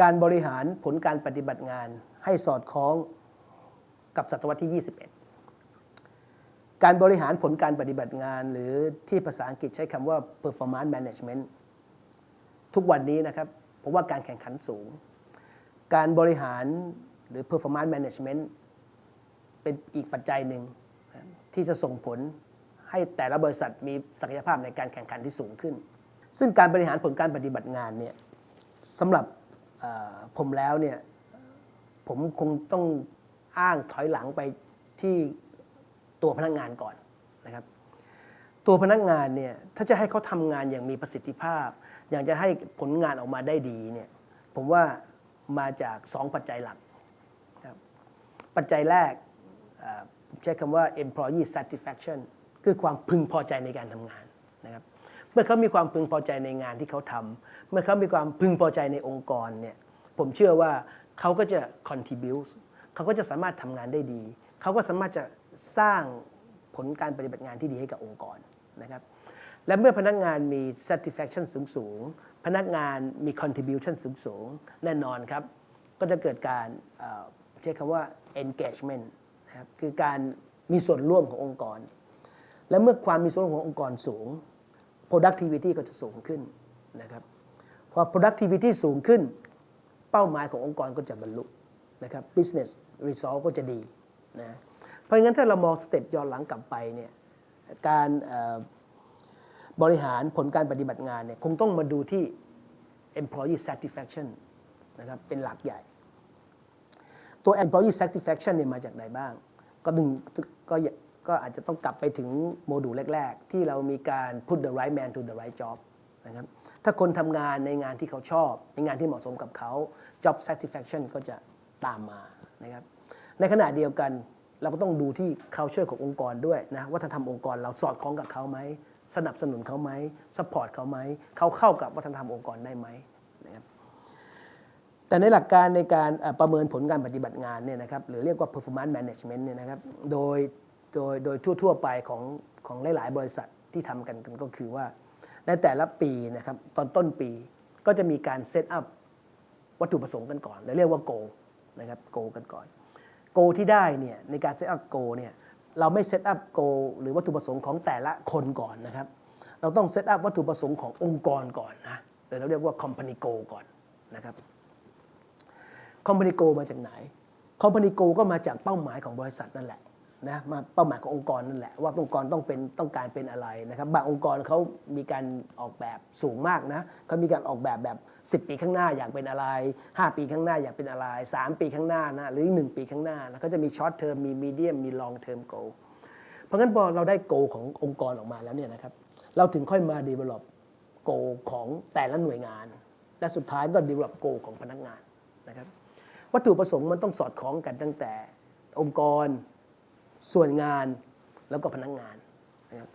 การบริหารผลการปฏิบัติงานให้สอดคล้องกับศตวรรษที่ 21 การบริหารผลการปฏิบัติงาน หรือที่ภาษาอังกฤษใช้คำว่า performance management ทุกวันนี้นะครับผมว่าการแข่งขันสูง การบริหารหรือ performance management เป็นอีกปัจจัยหนึ่งที่จะส่งผลให้แต่ละบริษัทมีศักยภาพในการแข่งขันที่สูงขึ้น ซึ่งการบริหารผลการปฏิบัติงานเนี่ยสำหรับ ผมแล้วเนี่ยผมคงต้องอ้างถอยหลังไปที่ตัวพนักงานก่อนนะครับ ตัวพนักงานเนี่ยถ้าจะให้เขาทำงานอย่างมีประสิทธิภาพ อย่างจะให้ผลงานออกมาได้ดีเนี่ยผมว่ามาจาก 2 ปัจจัยหลักครับปัจจัยแรกผมใช้คำว่า employee satisfaction คือความพึงพอใจในการทำงานนะครับ มื่อเขามีความพึงพอใจในงานที่เขาทำเมื่อเขามีความพึงพอใจในองค์กรเนี่ยผมเชื่อว่าเขาก็จะ contribute เขาก็จะสามารถทำงานได้ดี เขาก็สามารถจะสร้างผลการปฏิบัติงานที่ดีให้กับองค์กรนะครับและเมื่อพนักงานมี satisfaction สูงสูงพนักงานมี contribution สูงสูงแน่นอนครับ ก็จะเกิดการใช้คำว่า engagement นะครับคือการมีส่วนร่วมขององค์กร และเมื่อความมีส่วนร่วมขององค์กรสูง productivity ก็จะสูงขึ้นนะครับพอ productivity สูงขึ้น เป้าหมายขององค์กรก็จะบรรลุนะครับ business result ก็จะดีนะเพราะงั้นถ้าเรามองสเต็ปย้อนหลังกลับไปเนี่ยการบริหารผลการปฏิบัติงานเนี่ยคงต้องมาดูที่ employee satisfaction นะครับเป็นหลักใหญ่ ตัว employee satisfaction เนี่ยมาจากไหนบ้าง ก็ดึงก็ ก็อาจจะต้องกลับไปถึงโมดูลแรก ๆ ที่เรามีการ put the right man to the right job นะครับถ้าคนทำงานในงานที่เขาชอบ ในงานที่เหมาะสมกับเขา job satisfaction ก็จะตามมานะครับในขณะเดียวกันเราก็ต้องดูที่ culture ขององค์กรด้วยนะวัฒนธรรมองค์กรเราสอดคล้องกับเขาไหมสนับสนุนเขาไหม support เขาไหมเขาเข้ากับวัฒนธรรมองค์กรได้ไหมนะครับแต่ในหลักการในการประเมินผลการปฏิบัติงานเนี่ยนะครับหรือเรียกว่า performance management เนี่ยนะครับโดย โดยโดยทั่ว ๆ ไปของของหลาย ๆ บริษัทที่ทำกันกันก็คือว่า ในแต่ละปีนะครับตอนต้นปีก็จะมีการ set up วัตถุประสงค์กันก่อนหรือเรียกว่า goal นะครับ goal กันก่อน goal ที่ได้เนี่ยในการเซตอัพ goal เนี่ยเราไม่ set up goal หรือวัตถุประสงค์ของแต่ละคนก่อนนะครับ เราต้อง set up วัตถุประสงค์ขององค์กรก่อนนะเราเรียกว่า company goal ก่อนนะครับ company goal มาจากไหน company goal ก็มาจากเป้าหมายของบริษัทนั่นแหละ นะมาเป้าหมายขององค์กรนั่นแหละว่าองค์กรต้องเป็นต้องการเป็นอะไรนะครับบางองค์กรเขามีการออกแบบสูงมากนะเขามีการออกแบบแบบ 10 ปีข้างหน้าอยากเป็นอะไร 5 ปีข้างหน้าอยากเป็นอะไร 3 ปีข้างหน้านะหรือ 1 ปีข้างหน้านะเขาจะมี short term มี medium มี long term goal เพราะงั้นพอเราได้ goal ขององค์กรออกมาแล้วเนี่ยนะครับเราถึงค่อยมา develop goal ของแต่ละหน่วยงาน และสุดท้ายก็ develop goal ของพนักงานนะครับวัตถุประสงค์มันต้องสอดคล้องกันตั้งแต่องค์กร ส่วนงานแล้วก็พนักงานนะครับ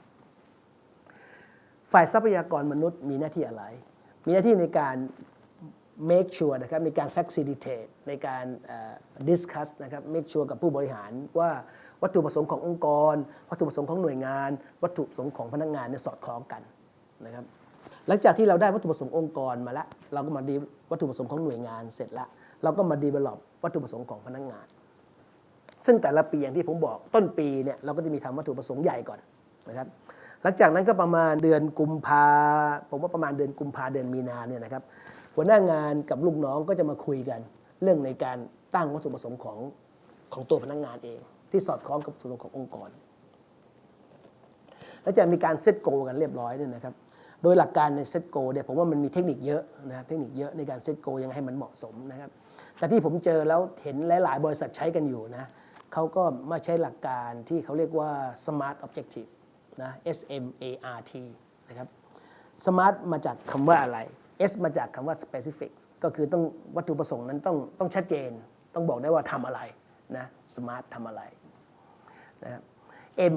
ฝ่ายทรัพยากรมนุษย์มีหน้าที่อะไร มีหน้าที่ในการ make sure นะครับในการ facilitate ในการ discuss นะครับ make sure กับผู้บริหารว่าวัตถุประสงค์ขององค์กร วัตถุประสงค์ของหน่วยงาน วัตถุประสงค์ของพนักงานเนี่ยสอดคล้องกันนะครับหลังจากที่เราได้วัตถุประสงค์องค์กรมาแล้ว เราก็มาดีวัตถุประสงค์ของหน่วยงานเสร็จแล้ว เราก็มา develop วัตถุประสงค์ของพนักงาน ซึ่งแต่ละปีอย่างที่ผมบอกต้นปีเนี่ยเราก็จะมีทำวัตถุประสงค์ใหญ่ก่อนนะครับหลังจากนั้นก็ประมาณเดือนกุมภาผมว่าประมาณเดือนกุมภาเดือนมีนาเนี่ยนะครับหัวหน้างานกับลูกน้องก็จะมาคุยกัน เรื่องในการตั้งวัตถุประสงค์ของของตัวพนักงานเอง ที่สอดคล้องกับวัตถุประสงค์ขององค์กร แล้วจะมีการเซตโกกันเรียบร้อยเนี่ยนะครับโดยหลักการในเซตโกเนี่ยผมว่ามันมีเทคนิคเยอะนะเทคนิคเยอะในการเซตโกยังไงให้มันเหมาะสมนะครับแต่ที่ผมเจอแล้วเห็นหลาย ๆ บริษัทใช้กันอยู่นะ เขาก็มาใช้หลักการที่เขาเรียกว่า smart objective นะ S M A R T นะครับ smart มาจากคำว่าอะไร S มาจากคำว่า specific ก็คือต้องวัตถุประสงค์นั้นต้องต้องชัดเจน ต้องบอกได้ว่าทำอะไรนะ smart ทำอะไรนะครับ M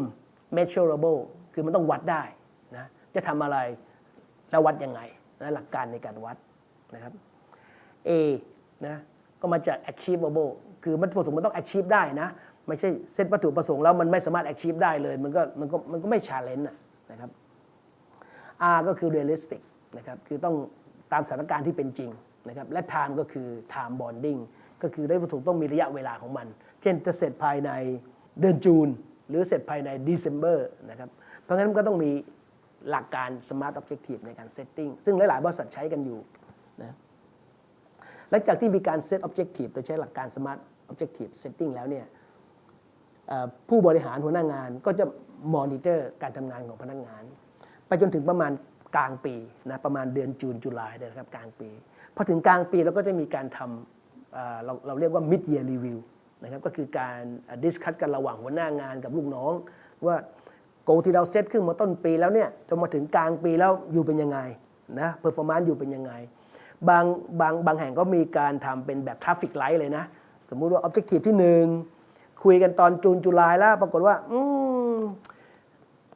measurable คือมันต้องวัดได้นะจะทำอะไรแล้ววัดยังไงนะหลักการในการวัดนะครับ A นะก็มาจาก achievable คือวัตถุประสงค์มันต้อง achieve ได้นะ ไม่ใช่เซตวัตถุประสงค์แล้วมันไม่สามารถ achieve ได้เลย มันก็มันก็มันก็ไม่ challenge นะนะครับ R ก็คือ realistic นะครับ คือต้องตามสถานการณ์ที่เป็นจริงนะครับ และ time ก็คือ time bonding ก็คือได้วัตถุต้องมีระยะเวลาของมัน เช่นจะเสร็จภายในเดือนจูน หรือเสร็จภายใน December นะครับ เพราะงั้นมันก็ต้องมีหลักการ Smart Objective ในการ setting ซึ่งหลาย ๆ บริษัทใช้กันอยู่นะหลังจากที่มีการ set objective โดยใช้หลักการ smart objective setting แล้วเนี่ยผู้บริหารหัวหน้างานก็จะ monitor การทำงานของพนักงาน ไปจนถึงประมาณกลางปีนะประมาณเดือนจูนจุลายนนะครับกลางปีพอถึงกลางปีเราก็จะมีการทำเอ่อเราเราเรียกว่า mid year review นะครับก็คือการดิสคัสกันระหว่างหัวหน้างานกับลูกน้อง ว่าโกที่เราเซตขึ้นมาต้นปีแล้วเนี่ยจนมาถึงกลางปีแล้วอยู่เป็นยังไงนะ performance อยู่เป็นยังไง บางบางบางแห่งก็มีการทำเป็นแบบ traffic light เลยนะ สมมุติว่า objective ที่หนึ่งคุยกันตอน June July แล้ว ปรากฏว่า อืม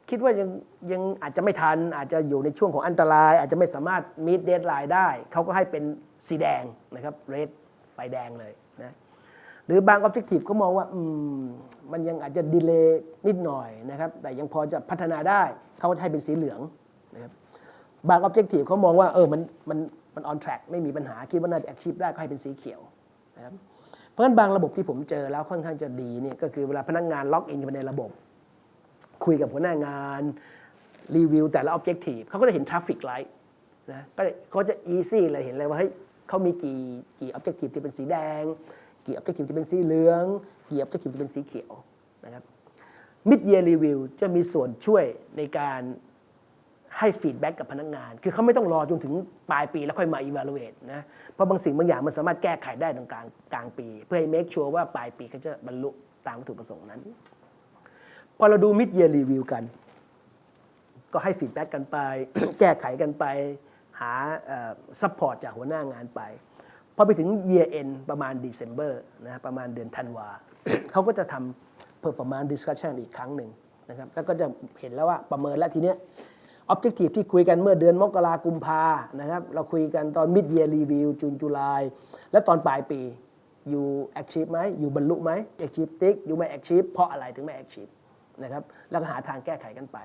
คิดว่ายังยังอาจจะไม่ทัน อาจจะอยู่ในช่วงของอันตราย อาจจะไม่สามารถ meet deadline ได้ เขาก็ให้เป็นสีแดงนะครับ red ไฟแดงเลยนะหรือบาง objective ก็มองว่าอืมมันยังอาจจะ delay นิดหน่อยนะครับ แต่ยังพอจะพัฒนาได้ เขาก็ให้เป็นสีเหลืองนะครับบางออบเจกตีฟเขามองว่าเออมันมันมัน on track ไม่มีปัญหาคิดว่าน่าจะ achieve ได้ก็ให้เป็นสีเขียวนะครับ ราะฉะนั้นบางระบบที่ผมเจอแล้วค่อนข้างจะดีเนี่ยก็คือเวลาพนักงานล็อกอินไปในระบบ คุยกับหัวหน้างานรีวิวแต่ละ objective เขาก็จะเห็น traffic light นะก็เขาจะ easy เลยเห็นเลยว่าเฮ้ยเขามีกี่กี่ objective ที่เป็นสีแดง กี่ objective ที่เป็นสีเหลือง กี่ objective ที่เป็นสีเขียวนะครับ mid year review จะมีส่วนช่วยในการ ให้ feedback กับพนักงาน คือเขาไม่ต้องรอจนถึงปลายปีแล้วค่อยมา evaluate นะ เพราะบางสิ่งบางอย่างมันสามารถแก้ไขได้ตรงกลางกลางปี เพื่อให้ make sure ว่าปลายปีเขาจะบรรลุตามวัตถุประสงค์นั้น พอเราดู mid year review กัน ก็ให้ feedback กันไป แก้ไขกันไป หา support จากหัวหน้างานไป พอไปถึง year end ประมาณ December นะประมาณเดือนธันวาเขาก็จะทำ performance discussion อีกครั้งหนึ่งนะครับแล้วก็จะเห็นแล้วว่าประเมินแล้วทีเนี้ย objective ที่คุยกันเมื่อเดือนมกรากุมภานะครับ เราคุยกันตอน mid year review จูนจุลายและตอนปลายปีอยู่ achieve ไหมอยู่บรรลุไหม achieve ติ๊กอยู่ไม่ achieve เพราะอะไรถึงไม่ achieve นะครับแล้วก็หาทางแก้ไขกันไป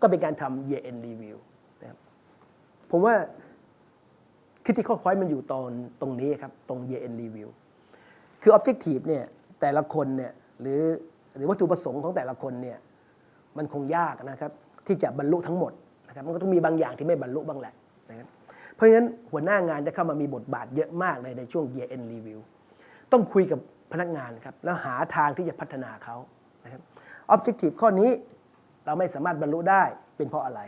ก็เป็นการทำ year end review นะครับผมว่า critical point มันอยู่ตอนตรงนี้ครับ ตรง year end review คือ objective เนี่ยแต่ละคนเนี่ยหรือหรือวัตถุประสงค์ของแต่ละคนเนี่ยมันคงยากนะครับ ที่จะบรรลุทั้งหมด นะครับมันก็ต้องมีบางอย่างที่ไม่บรรลุบ้างแหละนะครับเพราะฉะนั้นหัวหน้างานจะเข้ามามีบทบาทเยอะมากเลยในช่วง year end review ต้องคุยกับพนักงานครับแล้วหาทางที่จะพัฒนาเขานะครับ objective ข้อนี้เราไม่สามารถบรรลุได้เป็นเพราะอะไร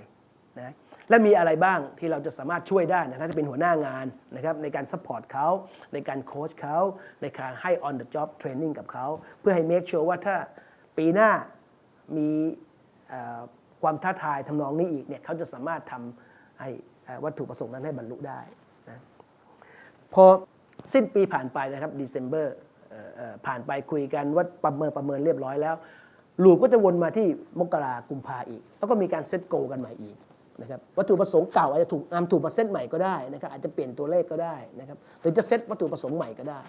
นะและมีอะไรบ้างที่เราจะสามารถช่วยได้นะถ้าจะเป็นหัวหน้างานนะครับในการ support เขาในการโค้ชเขาในการให้ on the job training กับเขา เพื่อให้ make sure ว่าถ้าปีหน้ามี ความท้าทายทำนองนี้อีกเนี่ยเขาจะสามารถทำให้วัตถุประสงค์นั้นให้บรรลุได้นะพอสิ้นปีผ่านไปนะครับ December ผ่านไปคุยกันว่าประเมินประเมินเรียบร้อยแล้วloop ก็จะวนมาที่มกรากุมภาอีก แล้วก็มีการ set goal กันใหม่อีกนะครับวัตถุประสงค์เก่าอาจจะถูกนำถูกมาเซตใหม่ก็ได้นะครับอาจจะเปลี่ยนตัวเลขก็ได้นะครับหรือจะเซตวัตถุประสงค์ใหม่ก็ได้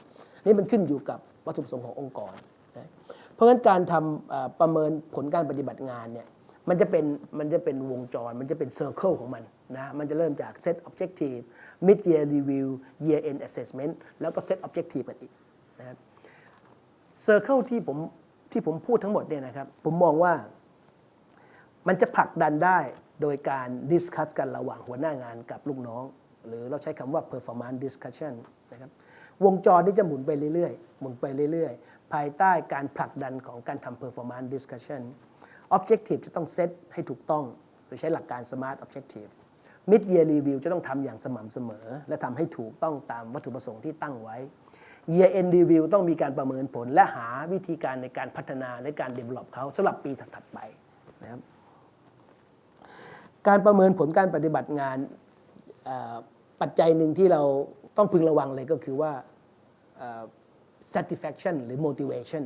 นี่มันขึ้นอยู่กับวัตถุประสงค์ขององค์กรนะเพราะฉะนั้นการทำประเมินผลการปฏิบัติงานเนี่ย มันจะเป็นมันจะเป็นวงจร มันจะเป็น circle ของมันนะ มันจะเริ่มจาก set objective mid year review year end assessment แล้วก็ set objective กันอีกนะครับ circle ที่ผมที่ผมพูดทั้งหมดเนี่ยนะครับ ผมมองว่ามันจะผลักดันได้โดยการ discuss กันระหว่างหัวหน้างานกับลูกน้อง หรือเราใช้คำว่า performance discussion นะครับวงจรนี้จะหมุนไปเรื่อยๆ หมุนไปเรื่อยๆ ภายใต้การผลักดันของการทำ performance discussion objective จะต้องเซตให้ถูกต้องโดยใช้หลักการ smart objective mid year review จะต้องทำอย่างสม่ำเสมอ และทำให้ถูกต้องตามวัตถุประสงค์ที่ตั้งไว้ year end review ต้องมีการประเมินผล และหาวิธีการในการพัฒนาในการ develop เขาสำหรับปีถัดๆไปนะครับการประเมินผลการปฏิบัติงานปัจจัยหนึ่งที่เราต้องพึงระวังเลยก็คือว่า satisfaction หรือ motivation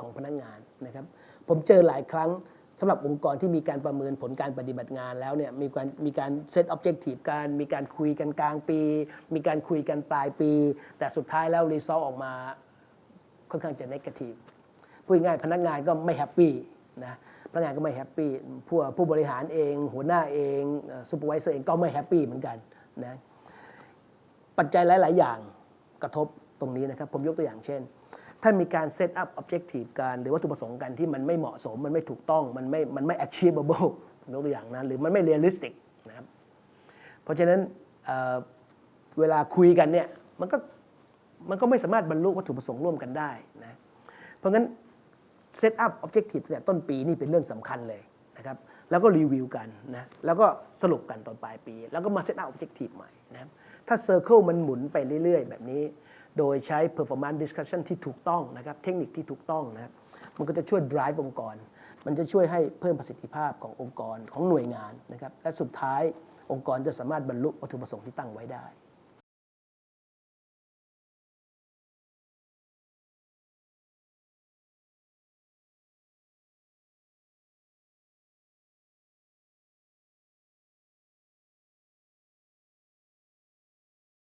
ของพนักงานนะครับ ผมเจอหลายครั้ง สำหรับองค์กรที่มีการประเมินผลการปฏิบัติงานแล้วเนี่ยมีการมีการ set objective การมีการคุยกันกลางปี มีการคุยกันปลายปี แต่สุดท้ายแล้ว result ออกมาค่อนข้างจะ negative พูดง่ายพนักงานก็ไม่ happy นะพนักงานก็ไม่ happy ผู้ผู้บริหารเอง หัวหน้าเอง supervisor เองก็ไม่ happy เหมือนกันนะปัจจัยหลาย ๆ อย่างกระทบตรงนี้นะครับ ผมยกตัวอย่างเช่น ถ้ามีการ set up objective การหรือวัตถุประสงค์กันที่มันไม่เหมาะสม มันไม่ถูกต้อง มันไม่มันไม่ achievable ยกตัวอย่างนะหรือมันไม่ realistic นะครับเพราะฉะนั้นเเวลาคุยกันเนี่ยมันก็มันก็ไม่สามารถบรรลุวัตถุประสงค์ร่วมกันได้นะเพราะงั้น set up objective ตั้งแต่ต้นปีนี่เป็นเรื่องสำคัญเลยนะครับแล้วก็รีวิวกันนะแล้วก็สรุปกันตอนปลายปี แล้วก็มา set up objective ใหม่นะครับถ้า circle มันหมุนไปเรื่อยๆ แบบนี้ โดยใช้ performance discussion ที่ถูกต้องนะครับ เทคนิคที่ถูกต้องนะครับ มันก็จะช่วย drive องค์กร มันจะช่วยให้เพิ่มประสิทธิภาพขององค์กรของหน่วยงานนะครับ และสุดท้ายองค์กรจะสามารถบรรลุวัตถุประสงค์ที่ตั้งไว้ได้